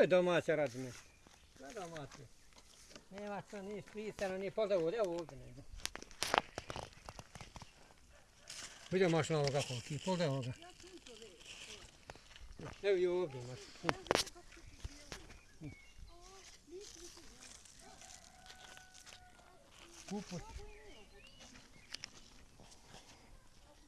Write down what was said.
je domaće radine. Sve domaće. Nema to ni spisano, ni podavu, evo ovdje nego. Vidio maš na ovoga koliki, pogledaj ovoga. Evo i ovdje maš. Kupus.